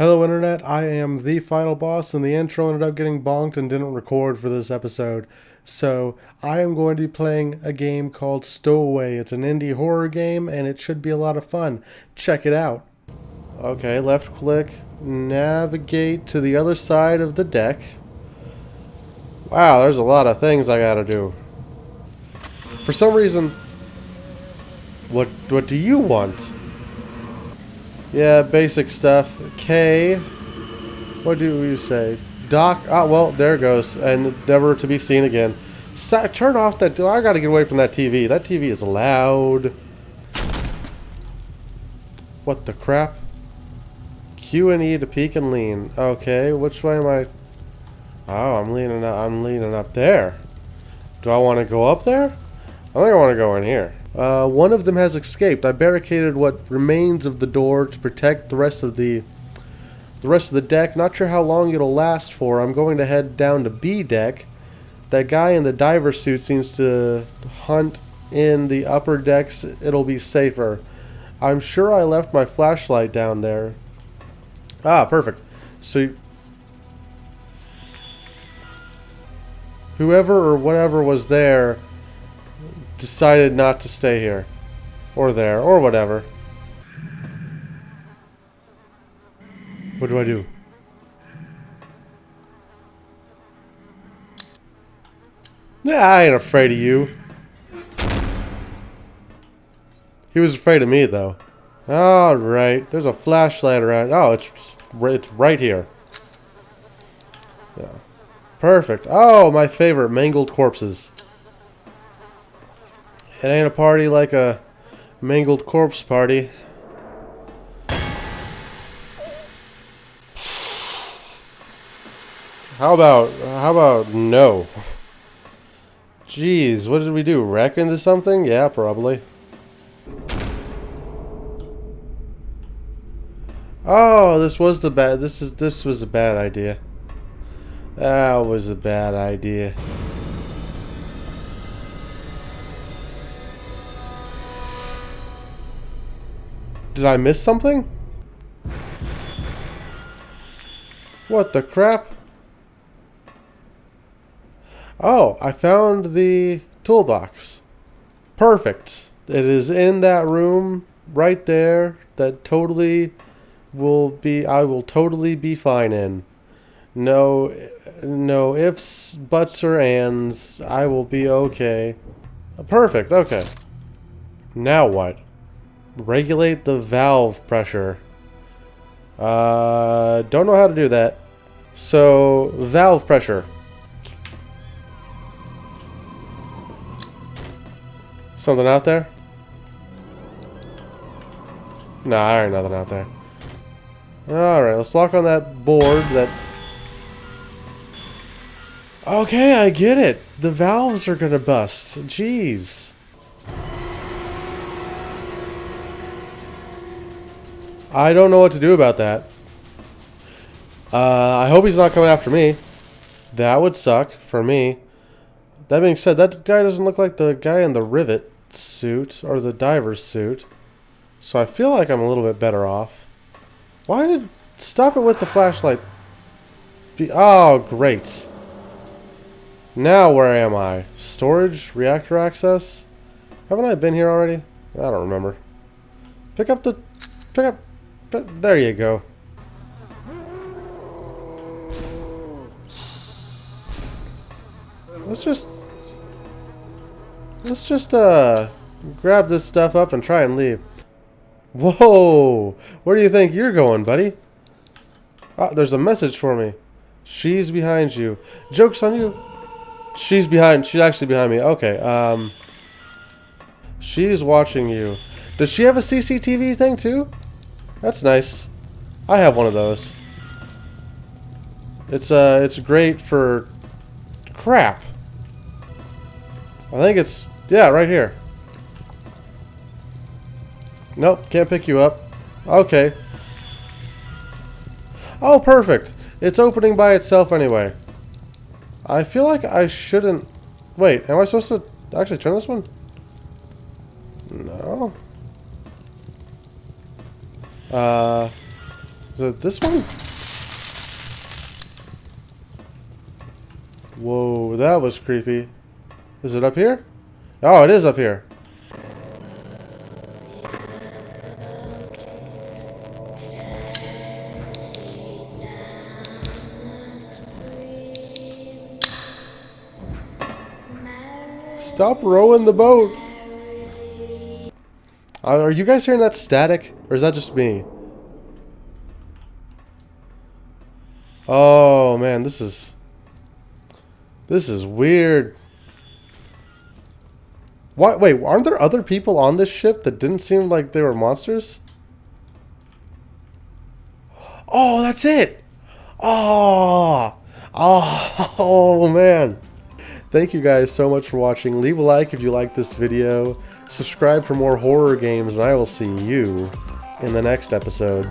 Hello Internet, I am the final boss and the intro ended up getting bonked and didn't record for this episode. So I am going to be playing a game called Stowaway. It's an indie horror game and it should be a lot of fun. Check it out. Okay, left click, navigate to the other side of the deck. Wow, there's a lot of things I gotta do. For some reason, what what do you want? Yeah, basic stuff. K. What do you say? Doc. Oh, well, there goes. And never to be seen again. So, turn off that. Oh, I gotta get away from that TV. That TV is loud. What the crap? Q and E to peek and lean. Okay, which way am I? Oh, I'm leaning up. I'm leaning up there. Do I want to go up there? I think I want to go in here. Uh, one of them has escaped. I barricaded what remains of the door to protect the rest of the the rest of the deck. Not sure how long it'll last for. I'm going to head down to B deck. That guy in the diver suit seems to hunt in the upper decks. It'll be safer. I'm sure I left my flashlight down there. Ah, perfect. So whoever or whatever was there decided not to stay here. Or there, or whatever. What do I do? Yeah, I ain't afraid of you. He was afraid of me, though. Alright, there's a flashlight around. Oh, it's, it's right here. Yeah. Perfect. Oh, my favorite, mangled corpses. It ain't a party like a mangled corpse party. How about, how about no? Jeez, what did we do? Wreck into something? Yeah, probably. Oh, this was the bad, this is, this was a bad idea. That was a bad idea. Did I miss something? What the crap? Oh, I found the toolbox. Perfect. It is in that room right there that totally will be I will totally be fine in. No no ifs, buts or ands. I will be okay. Perfect. Okay. Now what? Regulate the valve pressure. Uh, don't know how to do that. So, valve pressure. Something out there? Nah, there ain't nothing out there. Alright, let's lock on that board that... Okay, I get it. The valves are gonna bust. Jeez. I don't know what to do about that. Uh, I hope he's not coming after me. That would suck for me. That being said, that guy doesn't look like the guy in the rivet suit or the diver's suit. So I feel like I'm a little bit better off. Why did... Stop it with the flashlight. Be, oh, great. Now where am I? Storage? Reactor access? Haven't I been here already? I don't remember. Pick up the... Pick up... But there you go. Let's just... Let's just, uh... Grab this stuff up and try and leave. Whoa! Where do you think you're going, buddy? Ah, there's a message for me. She's behind you. Joke's on you. She's behind. She's actually behind me. Okay, um... She's watching you. Does she have a CCTV thing, too? That's nice. I have one of those. It's uh, it's great for crap. I think it's yeah, right here. Nope, can't pick you up. Okay. Oh, perfect. It's opening by itself anyway. I feel like I shouldn't... Wait, am I supposed to actually turn this one? No. Uh, Is it this one? Whoa, that was creepy. Is it up here? Oh, it is up here. Stop rowing the boat. Uh, are you guys hearing that static? Or is that just me? Oh, man, this is... This is weird. What? Wait, aren't there other people on this ship that didn't seem like they were monsters? Oh, that's it! Oh! Oh, oh man. Thank you guys so much for watching. Leave a like if you like this video. Subscribe for more horror games, and I will see you in the next episode.